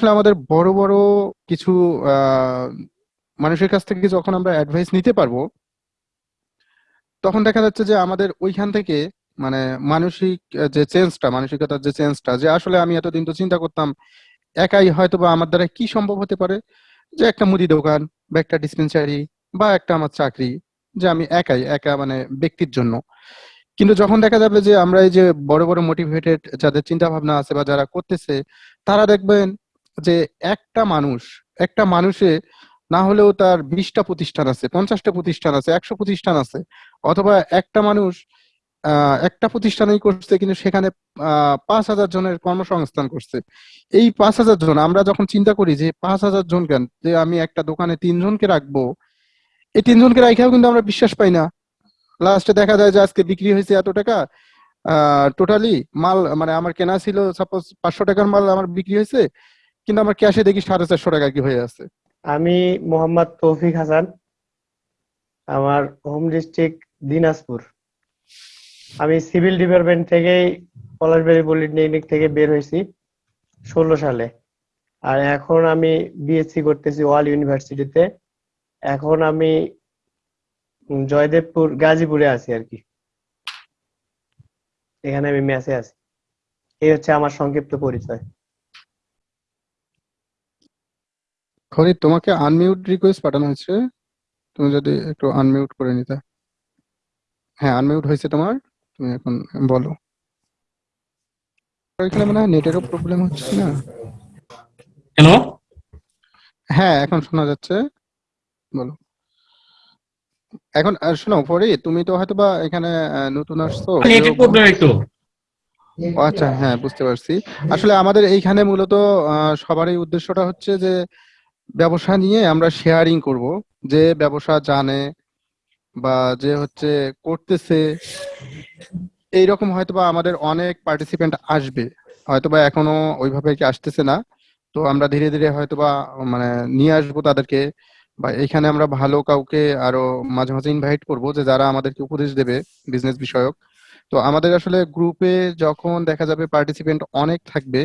আসলে আমাদের বড় বড় কিছু মানুষের কাছ থেকে যখন আমরা অ্যাডভাইস নিতে পারব, তখন দেখা যাচ্ছে যে আমাদের ওইখান থেকে মানে মানসিক যে চেঞ্জটা মানসিকতার যে চেঞ্জটা যে আসলে আমি এতদিন তো চিন্তা করতাম একাই হয়তো বা আমার দ্বারা কি সম্ভব হতে পারে? যে একটা মুদি দোকান বা একটা ডিসপেন্সারি বা একটা আমার চাকরি, যে আমি একাই, একা মানে ব্যক্তির জন্য। কিন্তু যখন দেখা যাবে যে আমরা এই যে বড় বড় মোটিভেটেড যাদের চিন্তা ভাবনা আছে বা যারা করতেছে, তারা দেখবেন যে একটা মানুষ, একটা মানুষে না হলেও তার বিশটা প্রতিষ্ঠান আছে, পঞ্চাশটা প্রতিষ্ঠান আছে, একশো প্রতিষ্ঠান আছে, অথবা একটা মানুষ একটা প্রতিষ্ঠানেই করছে কিন্তু সেখানে পাঁচ হাজার জনের কর্মসংস্থান করছে। এই পাঁচ হাজার জন, আমরা যখন চিন্তা করি যে পাঁচ হাজার জন কেন? যে আমি একটা দোকানে তিনজনকে রাখব, এই তিনজনকে রাখাও কিন্তু আমরা বিশ্বাস পাই না। লাস্টে দেখা যায় যে আজকে বিক্রি হয়েছে এত টাকা টোটালি মাল মানে আমার কেনা ছিল সাপোজ পাঁচশো টাকার মাল আমার বিক্রি হয়েছে কিন্তু আমার ক্যাশে দেখি সাড়ে চারশো টাকা কি হয়ে আছে। আমি মোহাম্মদ তৌফিক হাসান, আমার হোম ডিস্ট্রিক্ট দিনাজপুর। আমি সিভিল ডিপার্টমেন্ট থেকেই পলাশবাড়ি পলিটেকনিক থেকে বের হয়েছি ষোলো সালে। আর এখন আমি বিএসসি করতেছি ওয়াল ইউনিভার্সিটিতে। এখন আমি জয়দেবপুর, গাজীপুরে আছি আর কি। এখানে আমি মেসে আছি। এই হচ্ছে আমার সংক্ষিপ্ত পরিচয়। খরিদ তোমাকে আনমিউট রিকোয়েস্ট পাঠানো হয়েছে। তুমি যদি একটু আনমিউট করে নিতে। হ্যাঁ আনমিউট হয়েছে তোমার। তুমি এখন বলো। এখানে মনে হয় নেটেরও প্রবলেম হচ্ছে না? হ্যালো হ্যাঁ এখন শোনা যাচ্ছে। বলো। এখন শোনো পরে তুমি তো হয়তো বা এখানে নতুন আসছো। নেটের প্রবলেম একটু। আচ্ছা হ্যাঁ বুঝতে পারছি। আসলে আমাদের এইখানে মূলত সবারই উদ্দেশ্যটা হচ্ছে যে ব্যবসা নিয়ে আমরা শেয়ারিং করব। যে ব্যবসা জানে বা যে হচ্ছে করতেছে, এইরকম হয়তোবা আমাদের অনেক পার্টিসিপেন্ট আসবে। হয়তোবা এখনও ওইভাবে কি আসতেছে না। তো আমরা ধীরে ধীরে হয়তোবা মানে নিয়ে আসব তাদেরকে বা এখানে আমরা ভালো কাউকে আরও মাঝে মাঝে ইনভাইট করব যে যারা আমাদেরকে উপদেশ দেবে বিজনেস বিষয়ক। তো আমাদের আসলে গ্রুপে যখন দেখা যাবে পার্টিসিপেন্ট অনেক থাকবে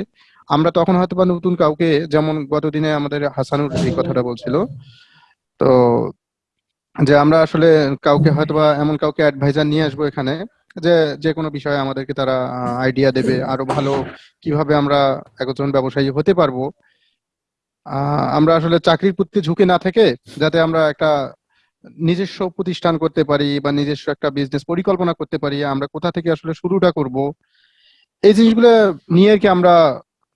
আমরা তখন হয়তো বা নতুন কাউকে, যেমন গতদিনে আমাদের হাসানুর এই কথাটা বলছিল, তো যে আমরা আসলে কাউকে হয়তোবা এমন কাউকে অ্যাডভাইজার নিয়ে আসব এখানে, যে যে কোনো বিষয়ে আমাদেরকে তারা আইডিয়া দেবে, আরও ভালো কীভাবে আমরা একজন ব্যবসায়ী হতে পারব। আমরা আসলে চাকরির প্রতি ঝুঁকে না থেকে যাতে আমরা একটা নিজস্ব প্রতিষ্ঠান করতে পারি বা নিজস্ব একটা বিজনেস পরিকল্পনা করতে পারি, আমরা কোথা থেকে আসলে শুরুটা করব, এই জিনিসগুলো নিয়ে কি আমরা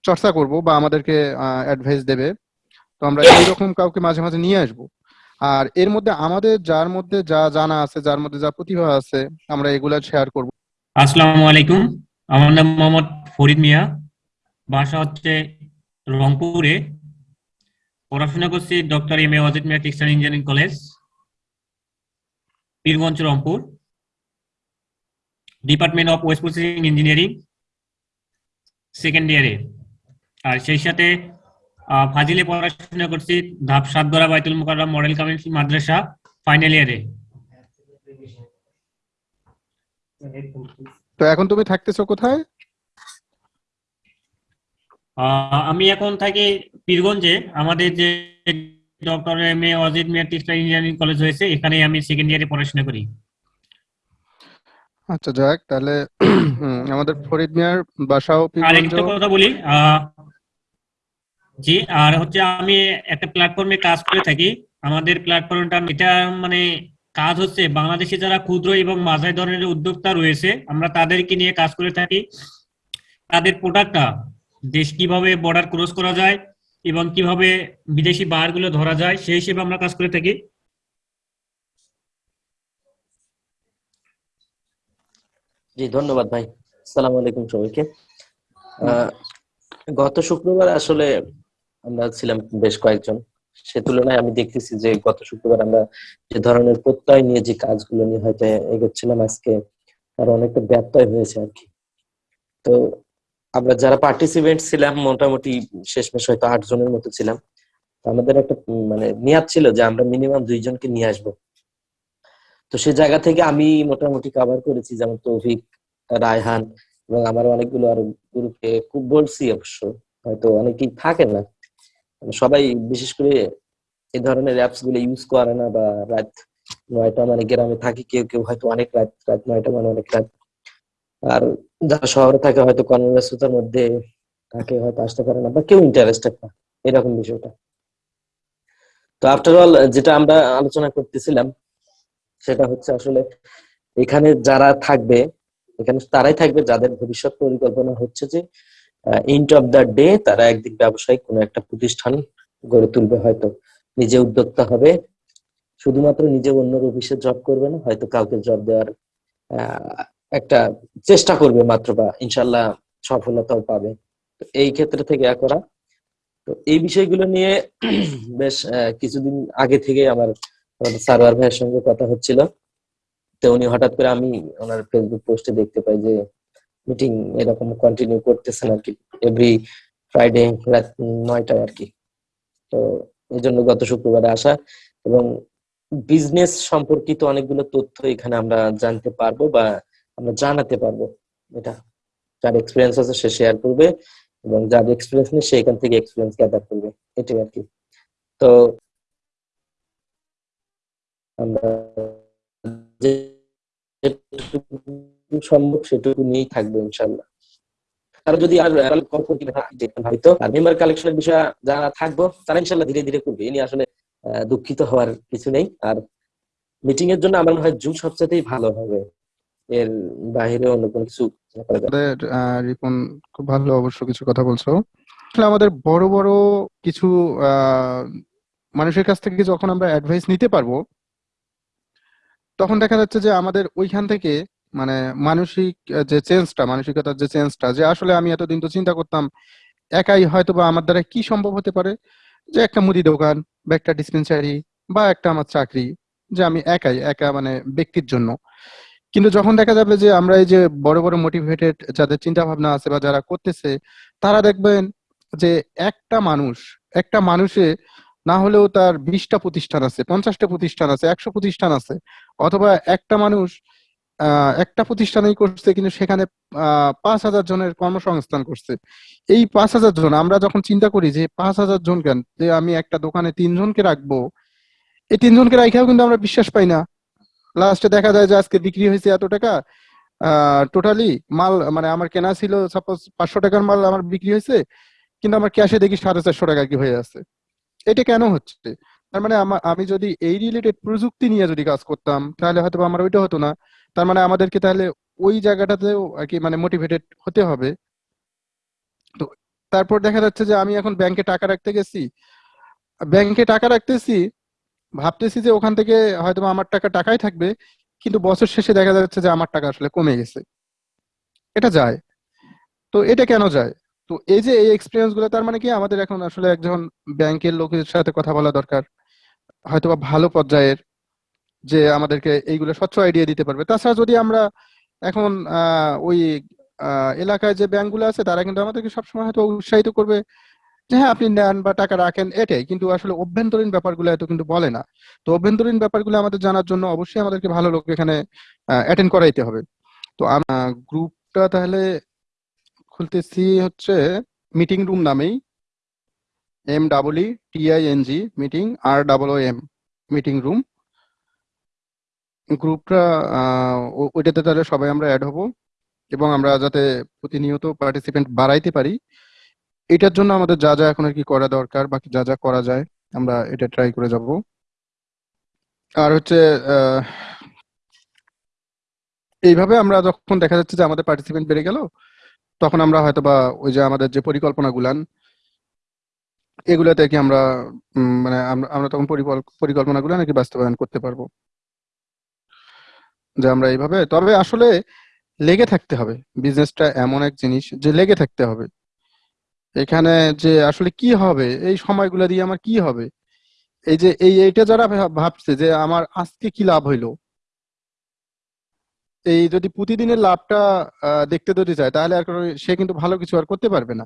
চর্চা করব বা আমাদেরকে অ্যাডভাইস দেবে। তো আমরা এইরকম কাউকে মাঝে মাঝে নিয়ে আসব। আর এর মধ্যে আমাদের যার মধ্যে যা জানা আছে যার মধ্যে যা প্রতিভা আছে আমরা এগুলা শেয়ার করব। আসসালামু আলাইকুম। আমার নাম মোহাম্মদ ফরিদ মিয়া। বাসা হচ্ছে রংপুরে। পড়াশোনা করছি doctor M A Wazed Miah textile engineering college Pirganj Rangpur. Department of wet processing engineering second ইয়ারে আর সেই সাথে ফাজিলে পড়াশোনা করছি Dhap Satgara Baitul Mukarram model community Madrasa final ইয়ারে তো এখন তুমি থাকতেছো কোথায়? আমি এখন থাকি পীরগঞ্জে। আমাদের যে doctor M A Ajit Miah textile engineering college হয়েছে এখানে আমি সেকেন্ড ইয়ারে পড়াশোনা করি। আচ্ছা যাক তাহলে আমাদের ফরিদ মিয়ার বাসাও আর পীরগঞ্জ একটা কথা বলি জি আর হচ্ছে আমি একটা প্ল্যাটফর্মে কাজ করে থাকি। আমাদের প্ল্যাটফর্মটা এটা মানে কাজ হচ্ছে বাংলাদেশে যারা ক্ষুদ্র এবং মাঝারি ধরনের উদ্যোক্তা রয়েছে আমরা তাদেরকে নিয়ে কাজ করে থাকি। তাদের প্রোডাক্টটা দেশ কীভাবে বর্ডার ক্রস করা যায় এবং কীভাবে বিদেশি বায়ারগুলো ধরা যায় সেই হিসেবে আমরা কাজ করে থাকি। জি, ধন্যবাদ ভাই। সালাম আলাইকুম সবাইকে। গত শুক্রবার আসলে আমরা ছিলাম বেশ কয়েকজন। সে তুলনায় আমি দেখতেছি যে গত শুক্রবার আমরা যে ধরনের প্রত্যয় নিয়ে যে কাজগুলো নিয়ে হয়তো এগোচ্ছিলাম আজকে আর অনেকটা ব্যত্যয় হয়েছে আর কি। তো আমরা যারা পার্টিসিপেন্ট ছিলাম, মোটামুটি শেষমেশ হয়তো আট জনের মতো ছিলাম। আমাদের একটা মানে নিয়াত ছিল যে আমরা মিনিমাম দুইজনকে নিয়ে আসব। তো সে জায়গা থেকে আমি মোটামুটি কভার করেছি, যেমন তৌফিক, রায়হান এবং আমার অনেকগুলো আরও গ্রুপে খুব বলছি অবশ্য, হয়তো অনেকেই থাকে না। মানে সবাই বিশেষ করে এই ধরনের অ্যাপসগুলো ইউজ করে না বা রাত নয়টা মানে গ্রামে থাকি, কেউ কেউ হয়তো অনেক রাত রাত নয়টা মানে অনেক রাত। আর যারা শহরে থাকে হয়তো কর্মব্যস্ততার মধ্যে তাকে হয়তো আসতে পারে না বা কেউ ইন্টারেস্টেড না, এরকম বিষয়টা। তো আফটার অল যেটা আমরা আলোচনা করতেছিলাম সেটা হচ্ছে আসলে এখানে যারা থাকবে, এখানে তারাই থাকবে যাদের ভবিষ্যৎ পরিকল্পনা হচ্ছে যে এন্ড অফ দ্য ডে তারা একদিক ব্যবসায়িক কোনো একটা প্রতিষ্ঠান গড়ে তুলবে হয়তো। নিজে উদ্যোক্তা হবে, শুধুমাত্র নিজে অন্যর অফিসে জব করবে না, হয়তো কাউকে জব দেওয়ার একটা চেষ্টা করবে মাত্র বা ইনশাল্লাহ সফলতাও পাবে। তো এই ক্ষেত্রে থেকে ইয়া করা। তো এই বিষয়গুলো নিয়ে, বেশ কিছুদিন আগে থেকে আমার আমাদের সারোয়ার ভাইয়ের সঙ্গে কথা হচ্ছিল। তো উনি হঠাৎ করে আমি ওনার ফেসবুক পোস্টে দেখতে পাই যে মিটিং এরকম কন্টিনিউ করতেছেন আর কি এভরি ফ্রাইডে রাত নয়টায় আর কি। তো এই জন্য গত শুক্রবারে আসা এবং বিজনেস সম্পর্কিত অনেকগুলো তথ্য এখানে আমরা জানতে পারব বা আমরা জানাতে পারব। এটা যার এক্সপিরিয়েন্স আছে সে শেয়ার করবে এবং যার এক্সপিরিয়েন্স নেই সে এখান থেকে এক্সপিরিয়েন্স গ্যাদার করবে। এটাই আর কি। তো সম্ভব সেটুকু নিয়েই থাকব ইনশাল্লাহ আর যদি আর হয়তো আর মেম্বার কালেকশনের বিষয়ে যারা থাকব, তারা ইনশাল্লাহ ধীরে ধীরে করবে। এ নিয়ে আসলে দুঃখিত হওয়ার কিছু নেই। আর মিটিং এর জন্য আমার মনে হয় জুম সবচেয়েই ভালো হবে। এর বাইরে অন্য কোনো কিছু রিপন, খুব ভালো অবশ্য কিছু কথা বলছো। আমাদের বড় বড় কিছু মানুষের কাছ থেকে যখন আমরা অ্যাডভাইস নিতে পারব তখন দেখা যাচ্ছে যে আমাদের ওইখান থেকে মানে মানসিক যে চেঞ্জটা, মানসিকতার যে চেঞ্জটা, যে আসলে আমি এতদিন তো চিন্তা করতাম, একাই হয়তো বা আমার দ্বারা কি সম্ভব হতে পারে? যে একটা মুদি দোকান বা একটা ডিসপেন্সারি বা একটা আমার চাকরি, যে আমি একাই, একা মানে ব্যক্তির জন্য। কিন্তু যখন দেখা যাবে যে আমরা এই যে বড় বড় মোটিভেটেড যাদের চিন্তা ভাবনা আছে বা যারা করতেছে, তারা দেখবেন যে একটা মানুষ, একটা মানুষে না হলেও তার বিশটা প্রতিষ্ঠান আছে, পঞ্চাশটা প্রতিষ্ঠান আছে, একশো প্রতিষ্ঠান আছে। অথবা একটা মানুষ একটা প্রতিষ্ঠানেই করছে কিন্তু সেখানে পাঁচ হাজার জনের কর্মসংস্থান করছে। এই পাঁচ হাজার জন, আমরা যখন চিন্তা করি যে পাঁচ হাজার জন কেন? যে আমি একটা দোকানে তিনজনকে রাখব, এই তিনজনকে রাখাও কিন্তু আমরা বিশ্বাস পাই না। লাস্টে দেখা যায় যে আজকে বিক্রি হয়েছে এত টাকা টোটালি মাল মানে আমার কেনা ছিল সাপোজ পাঁচশো টাকার মাল আমার বিক্রি হয়েছে, কিন্তু আমার ক্যাশে দেখি সাড়ে চারশো টাকা কি হয়ে আছে। এটা কেন হচ্ছে? তার মানে আমা- যদি এই রিলেটেড প্রযুক্তি নিয়ে যদি কাজ করতাম, তাহলে হয়তো আমার ওইটা হতো না। তার মানে আমাদেরকে তাহলে ওই জায়গাটাতেও আর কি মানে মোটিভেটেড হতে হবে। তো তারপর দেখা যাচ্ছে যে আমি এখন ব্যাংকে টাকা রাখতে গেছি। ব্যাংকে টাকা রাখতেছি, ভাবতেছি যে ওখান থেকে হয়তো আমার টাকা, টাকাই থাকবে, কিন্তু বছর শেষে দেখা যাচ্ছে যে আমার টাকা আসলে কমে গেছে। এটা যায়। তো এটা কেন যায়? তো এই যে এই এক্সপিরিয়েন্সগুলো, তার মানে কি আমাদের এখন আসলে একজন ব্যাংকের লোকের সাথে কথা বলা দরকার, হয়তোবা ভালো পর্যায়ের যে আমাদেরকে এইগুলো স্বচ্ছ আইডিয়া দিতে পারবে। তাছাড়া যদি আমরা এখন ওই এলাকায় যে ব্যাংকগুলো আছে, তারা কিন্তু আমাদেরকে সবসময় হয়তো উৎসাহিত করবে যে হ্যাঁ আপনি নেন বা টাকা রাখেন এটাই। কিন্তু আসলে অভ্যন্তরীণ ব্যাপারগুলো এত কিন্তু বলে না। তো অভ্যন্তরীণ ব্যাপারগুলো আমাদের জানার জন্য অবশ্যই আমাদেরকে ভালো লোক এখানে অ্যাটেন্ড করাইতে হবে। তো গ্রুপটা তাহলে খুলতেছি হচ্ছে মিটিং রুম নামেই M double E T I N G meeting R double M meeting room গ্রুপটা ওইটাতে তাহলে সবাই আমরা অ্যাড হব এবং আমরা যাতে প্রতিনিয়ত পার্টিসিপেন্ট বাড়াইতে পারি। এটার জন্য আমাদের যা যা এখন আর কি করা দরকার, বাকি যা যা করা যায়, আমরা এটা ট্রাই করে যাব। আর হচ্ছে এইভাবে আমরা যখন দেখা যাচ্ছে যে আমাদের পার্টিসিপেন্ট বেড়ে গেল তখন আমরা হয়তো বা ওই যে আমাদের যে পরিকল্পনা গুলান এগুলাতে কি আমরা মানে আমরা তখন পরিকল্পনা গুলো নাকি বাস্তবায়ন করতে পারব? যে আমরা এইভাবে, তবে আসলে লেগে থাকতে হবে। বিজনেসটা এমন এক জিনিস যে লেগে থাকতে হবে। এখানে যে আসলে কি হবে, এই সময়গুলো দিয়ে আমার কি হবে? এই যে, এই, এইটা যারা ভাবছে যে আমার আজকে কি লাভ হইল? এই যদি প্রতিদিনের লাভটা দেখতে যদি চায়, তাহলে আর সে কিন্তু ভালো কিছু আর করতে পারবে না।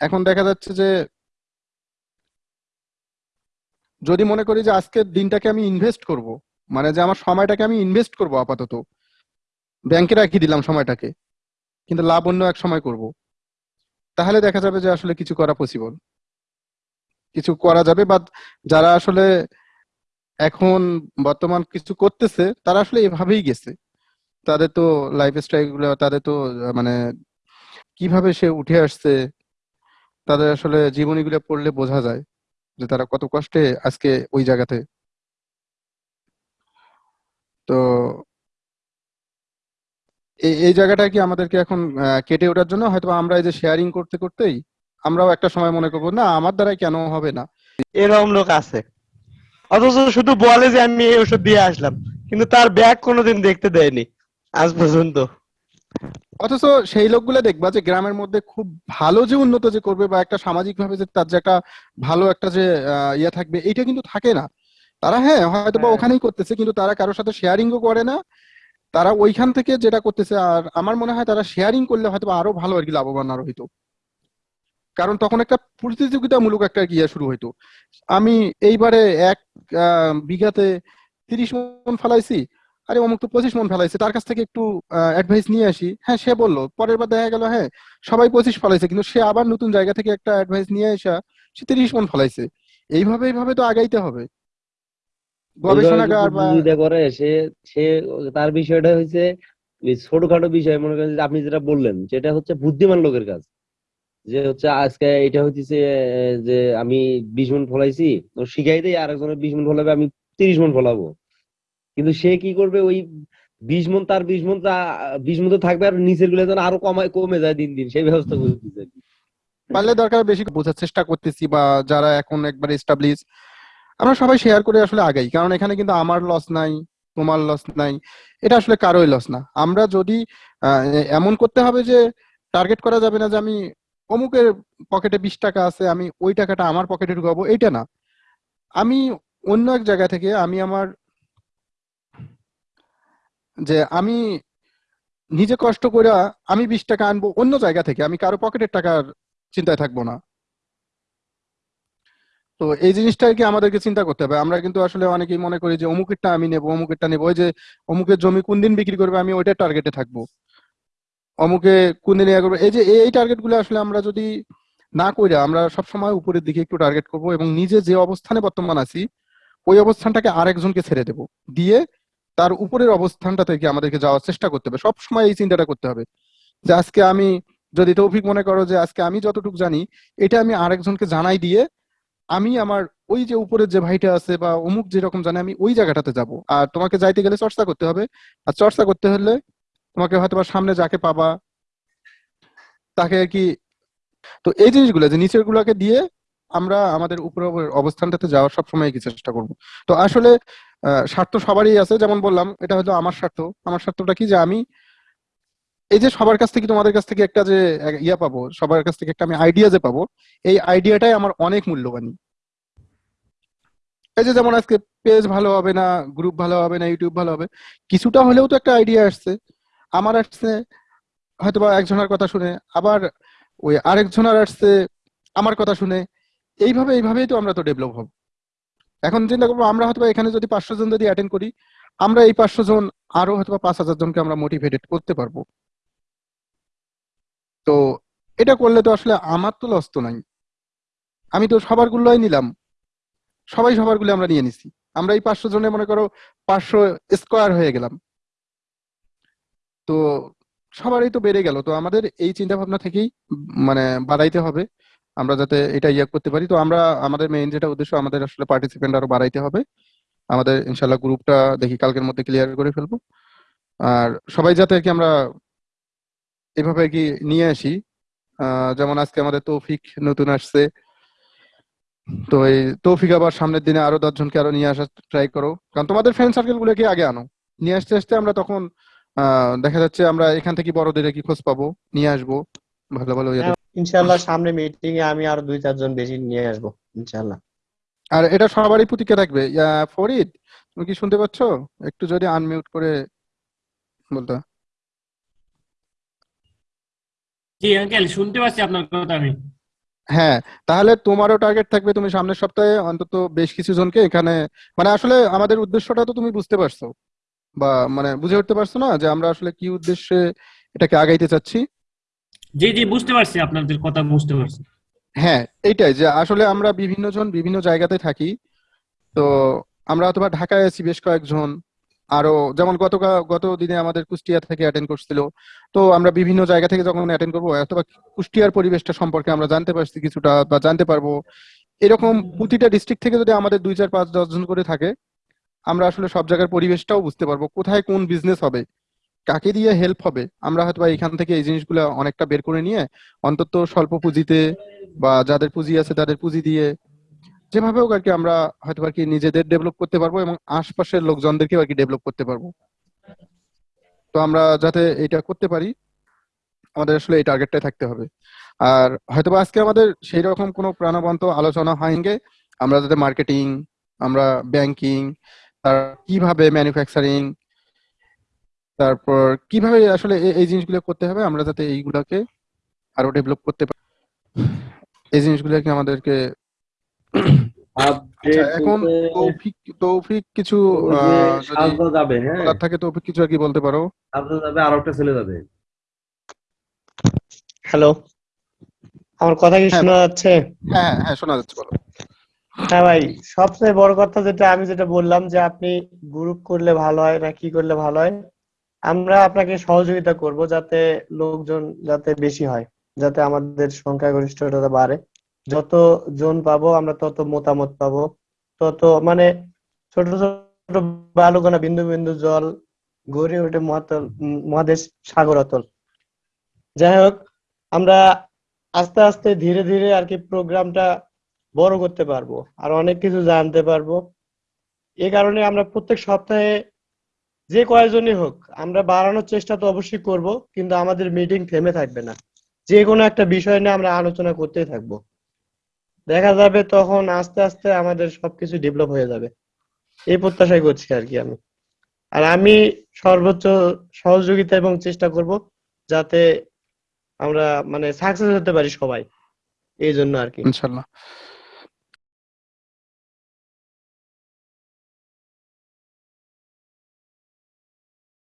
এখন দেখা যাচ্ছে যে, যদি মনে করি যে আজকের দিনটাকে আমি ইনভেস্ট করব মানে যে আমার সময়টাকে আমি ইনভেস্ট করব আপাতত ব্যাংকে রাখি দিলাম সময়টাকে, কিন্তু লাভ অন্য এক সময় করব, তাহলে দেখা যাবে যে আসলে কিছু করা পসিবল কিছু করা যাবে বা যারা আসলে এখন বর্তমান কিছু করতেছে, তারা আসলে এভাবেই গেছে। তাদের তো লাইফ স্টাইলগুলো, তাদের তো মানে কীভাবে সে উঠে আসছে, তাদের আসলে জীবনীগুলো পড়লে বোঝা যায় যে তারা কত কষ্টে আজকে ওই জায়গাতে। তো এই জায়গাটা কি আমাদেরকে এখন কেটে ওঠার জন্য? হয়তো আমরা এই যে শেয়ারিং করতে, করতেই আমরাও একটা সময় মনে করব, না, আমার দ্বারাই কেন হবে না? এরকম লোক আছে। অথচ শুধু বলে যে আমি এই ওষুধ দিয়ে আসলাম কিন্তু তার ব্যাগ কোনোদিন দেখতে দেয়নি আজ পর্যন্ত। অথচ সেই লোকগুলো দেখবা যে গ্রামের মধ্যে খুব ভালো যে উন্নত যে করবে বা একটা সামাজিক ভাবে যে তার যে একটা ভালো একটা যে ইয়ে থাকবে এইটা কিন্তু থাকে না। তারা হ্যাঁ হয়তো বা হ্যাঁ। ওখানেই করতেছে কিন্তু তারা কারোর সাথে শেয়ারিংও করে না। তারা ওইখান থেকে যেটা করতেছে আর আমার মনে হয় তারা শেয়ারিং করলে হয়তো আরও ভালো আর কি লাভবান আরও হইতো। কারণ তখন একটা প্রতিযোগিতামূলক একটা ইয়ে শুরু হইতো। আমি এইবারে এক বিঘাতে তিরিশ মন ফেলাইছি, আরে অমুক তো পঁচিশ মন ফেলাইছে, তার কাছ থেকে একটু অ্যাডভাইস নিয়ে আসি। হ্যাঁ সে বলল, পরের বার দেখা গেল হ্যাঁ সবাই পঁচিশ ফেলাইছে, কিন্তু সে আবার নতুন জায়গা থেকে একটা অ্যাডভাইস নিয়ে আসা, সে তিরিশ মন ফেলাইছে। এইভাবে এইভাবে তো আগাইতে হবে। গবেষণাগার বা করে, সে সে, তার বিষয়টা হচ্ছে ছোটখাটো বিষয়, মনে করেন আপনি যেটা বললেন, সেটা হচ্ছে বুদ্ধিমান লোকের কাজ। যে হচ্ছে আজকে এটা হইতেছে যে আমি বিশ মন ফলাইছি তো শিখাই দেই আরেকজনের বিশ মন ফলাবে, আমি তিরিশ মন ফলাবো। কিন্তু সে কি করবে, ওই বিশ মন, তার বিশ মন বিশ মন তো থাকবে আর নিচেরগুলো যেন আরও কমায়, কমে যায় দিন দিন, সেই ব্যবস্থা করে দিচ্ছে পারলে দরকার বেশি বোঝার চেষ্টা করতেছি, বা যারা এখন একবার এস্টাবলিশ আমরা সবাই শেয়ার করে আসলে আগাই। কারণ এখানে কিন্তু আমার লস নাই, তোমার লস নাই, এটা আসলে কারোই লস না। আমরা যদি এমন করতে হবে যে টার্গেট করা যাবে না যে আমি অমুকের পকেটে বিশ টাকা আছে, আমি ওই টাকাটা আমার পকেটে ঢুকাবো এটা না। আমি অন্য এক জায়গা থেকে আমি আমার যে আমি নিজে কষ্ট করে আমি বিশ টাকা আনব অন্য জায়গা থেকে, আমি কারও পকেটের টাকার চিন্তায় থাকব না। তো এই জিনিসটা কি আমাদেরকে চিন্তা করতে হবে। আমরা কিন্তু আসলে অনেকেই মনে করি যে অমুকেরটা আমি নেব, অমুকেরটা নেব। ওই যে অমুকের জমি কোন দিন বিক্রি করবে, আমি ওইটার টার্গেটে থাকব। অমুকে কোন দিন করবে। এই যে, এই টার্গেটগুলো আসলে আমরা যদি না কইরা আমরা সবসময় উপরের দিকে একটু টার্গেট করব এবং নিজে যে অবস্থানে বর্তমান আছি, ওই অবস্থানটাকে আরেকজনকে ছেড়ে দেব। দিয়ে তার উপরের অবস্থানটা থেকে আমাদেরকে যাওয়ার চেষ্টা করতে হবে। সবসময় এই চিন্তাটা করতে হবে যে আজকে আমি, যদি তৌফিক মনে করো যে আজকে আমি যতটুকু জানি, এটা আমি আরেকজনকে জানাই দিয়ে আমি আমার ওই যে উপরের যে ভাইটা আছে বা অমুক যেরকম জানে আমি ওই জায়গাটাতে যাব। আর তোমাকে যাইতে গেলে চর্চা করতে হবে। আর চর্চা করতে হলে তোমাকে হয়তো বা সামনে যাকে পাবা, তাকে আর কি, তো এই জিনিসগুলো, যে নিচের গুলাকে দিয়ে আমরা আমাদের উপরের অবস্থানটাতে যাওয়ার সবসময় কি চেষ্টা করব। তো আসলে স্বার্থ সবারই আছে, যেমন বললাম, এটা হয়তো আমার স্বার্থ। আমার স্বার্থটা কি যে আমি এই যে সবার কাছ থেকে, তোমাদের কাছ থেকে একটা যে ইয়া পাবো, সবার কাছ থেকে একটা আমি আইডিয়া যে পাবো, এই আইডিয়াটাই আমার অনেক মূল্যবান এই যে যেমন আজকে পেজ ভালো হবে না গ্রুপ ভালো হবে না ইউটিউব ভালো হবে, কিছুটা হলেও তো একটা আইডিয়া আসছে। আমার আসছে, হয়তোবা একজনের কথা শুনে, আবার ওই আরেকজনের আসছে, আমার কথা শুনে, এইভাবে, এইভাবেই তো আমরা তো ডেভেলপ হব। এখন চিন্তা করব, আমরা হয়তো এখানে যদি পাঁচশো জন যদি অ্যাটেন্ড করি, আমরা এই পাঁচশো জন আরও হয়তো পাঁচ হাজার জনকে আমরা মোটিভেটেড করতে পারব। তো এটা করলে তো আসলে আমার তো লস তো নাই। আমি তো সবার গুলোই নিলাম। সবাই সবারগুলো আমরা নিয়ে নিছি। আমরা এই পাঁচশো জনে মনে করো পাঁচশো স্কোয়ার হয়ে গেলাম। তো সবারই তো বেড়ে গেল। তো আমাদের এই চিন্তা ভাবনা থেকেই মানে বাড়াইতে হবে। আমরা যাতে এটা ইয়ে করতে পারি। তো আমরা, আমাদের মেইন যেটা উদ্দেশ্য, আমাদের আসলে পার্টিসিপেন্ট আরও বাড়াইতে হবে। আমাদের ইনশাল্লাহ গ্রুপটা দেখি কালকের মধ্যে ক্লিয়ার করে ফেলব। আর সবাই যাতে আর কি আমরা এভাবে কি নিয়ে আসি। যেমন আজকে আমাদের তৌফিক নতুন আসছে। তো এই তৌফিক আবার সামনের দিনে আরও দশজনকে আরও নিয়ে আসার ট্রাই করো। কারণ তোমাদের ফ্রেন্ড সার্কেল গুলোকে আগে আনো। নিয়ে আসতে আসতে আমরা তখন দেখা যাচ্ছে আমরা এখান থেকে বড়দের কি খোঁজ পাবো? নিয়ে আসব। ভালো ভালো ইয়েতে। ইনশাল্লাহ সামনে মিটিং এ আমি আরও দুই চারজন বেশি নিয়ে আসব ইনশাল্লাহ আর এটা সবারই প্রতীক্ষা থাকবে। ফরিদ তুমি কি শুনতে পাচ্ছ? একটু যদি আনমিউট করে বলতে। জি আঙ্কেল শুনতে পাচ্ছি আপনার কথা আমি। হ্যাঁ তাহলে তোমারও টার্গেট থাকবে তুমি সামনের সপ্তাহে অন্তত বেশ কিছু জনকে এখানে মানে আসলে আমাদের উদ্দেশ্যটা তো তুমি বুঝতে পারছ। বা মানে বুঝে উঠতে পারছ না যে আমরা আসলে কি উদ্দেশ্যে এটাকে আগাইতে চাচ্ছি? জি জি বুঝতে পারছি আপনাদের কথা বুঝতে পারছি। হ্যাঁ এইটাই যে আসলে আমরা বিভিন্ন জন বিভিন্ন জায়গাতে থাকি। তো আমরা অথবা ঢাকায় আছি বেশ কয়েকজন। আরও যেমন গত গত দিনে আমাদের কুষ্টিয়া থেকে অ্যাটেন্ড করছিল। তো আমরা বিভিন্ন জায়গা থেকে যখন অ্যাটেন্ড করব অথবা কুষ্টিয়ার পরিবেশটা সম্পর্কে আমরা জানতে পারছি কিছুটা বা জানতে পারব। এরকম প্রতিটা ডিস্ট্রিক্ট থেকে যদি আমাদের দুই চার পাঁচ দশ জন করে থাকে আমরা আসলে সব জায়গার পরিবেশটাও বুঝতে পারব, কোথায় কোন বিজনেস হবে, কাকে দিয়ে হেল্প হবে, আমরা হয়তো এখান থেকে এই জিনিসগুলো অনেকটা বের করে নিয়ে অন্তত স্বল্প পুঁজিতে বা যাদের পুঁজি আছে তাদের পুঁজি দিয়ে যেভাবে হোক আর কি আমরা হয়তো আর কি নিজেদের ডেভেলপ করতে পারব এবং আশপাশের লোকজনদেরকেও আর কি ডেভেলপ করতে পারব। তো আমরা যাতে এটা করতে পারি, আমাদের আসলে এই টার্গেটটাই থাকতে হবে। আর হয়তোবা আজকে আমাদের সেই রকম কোনো প্রাণবন্ত আলোচনা হয়নি, আমরা যাতে মার্কেটিং আমরা ব্যাংকিং তার কীভাবে ম্যানুফ্যাকচারিং তারপর কীভাবে আসলে এই- জিনিসগুলো করতে হবে আমরা যাতে এইগুলোকে আরও ডেভেলপ করতে পারি। এই জিনিসগুলোকে আমাদেরকে আচ্ছা এখন তৌফিক তৌফিক কিছু যাবে হ্যাঁ। থাকে তৌফিক কিছু আর কি বলতে পারো? যাবে আর একটা ছেলে যাবে। হ্যালো আমার কথা কি হ্যাঁ। শোনা যাচ্ছে? হ্যাঁ হ্যাঁ শোনা যাচ্ছে বলো। হ্যাঁ ভাই, সবচেয়ে বড় কথা যেটা আমি যেটা বললাম যে আপনি গ্রুপ করলে ভালো হয় না কি করলে ভালো হয়, আমরা আপনাকে সহযোগিতা করব যাতে লোকজন যাতে বেশি হয়, যাতে আমাদের সংখ্যাগরিষ্ঠতা বাড়ে। যত জন পাবো আমরা তত মতামত পাবো, তত মানে ছোট ছোট বালুকণা বিন্দু বিন্দু জল গড়ে ওঠে মহাতল মহাদেশ সাগর অতল। যাই হোক, আমরা আস্তে আস্তে ধীরে ধীরে আর কি প্রোগ্রামটা বড় করতে পারব, আর অনেক কিছু জানতে পারব। এ কারণে আমরা প্রত্যেক সপ্তাহে যে কয়জনই হোক, আমরা বাড়ানোর চেষ্টা তো অবশ্যই করব, কিন্তু আমাদের মিটিং থেমে থাকবে না। যে কোনো একটা বিষয় নিয়ে আমরা আলোচনা করতেই থাকব। দেখা যাবে তখন আস্তে আস্তে আমাদের সবকিছু ডেভেলপ হয়ে যাবে। এই প্রত্যাশাই করছি আর কি আমি। আর আমি সর্বোচ্চ সহযোগিতা এবং চেষ্টা করব যাতে আমরা মানে সাকসেস হতে পারি সবাই। এই জন্য আর কি। ইনশাল্লাহ।